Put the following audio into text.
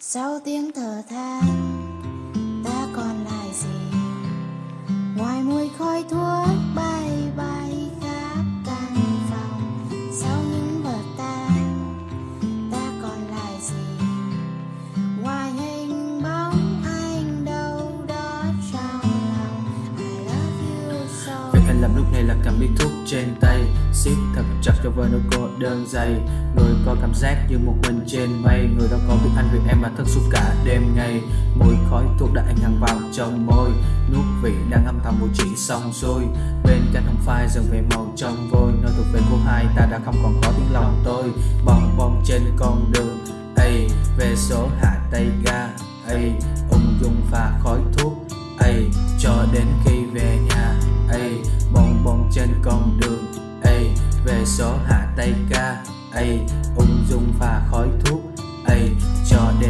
sau tiếng thở than, ta còn lại gì? Ngoài mùi khói thuốc bay bay khắp căn phòng, sau những vở tan ta còn lại gì? Ngoài hình bóng anh đâu đó trong lòng, I love you so Vậy anh làm lúc này là cầm điếu thuốc trên tay thật chặt cho vơi nỗi cô đơn dày. Người có cảm giác như một mình trên mây, Người đó có biết anh vì em mà thức suốt cả đêm ngày. Mùi khói thuốc đã anh hằn vào trong môi Nuốt vị đang âm thầm mùi chỉ xong xuôi. Bên cạnh hồng phai dần về màu trong vôi, Nơi thuộc về cô hai ta đã không còn có tiếng lòng tôi. Bong bong trên con đường ấy về số hạ tay ga ấy ung dung pha khói thuốc ấy cho đến khi ấy ung dung pha khói thuốc. Ấy cho đến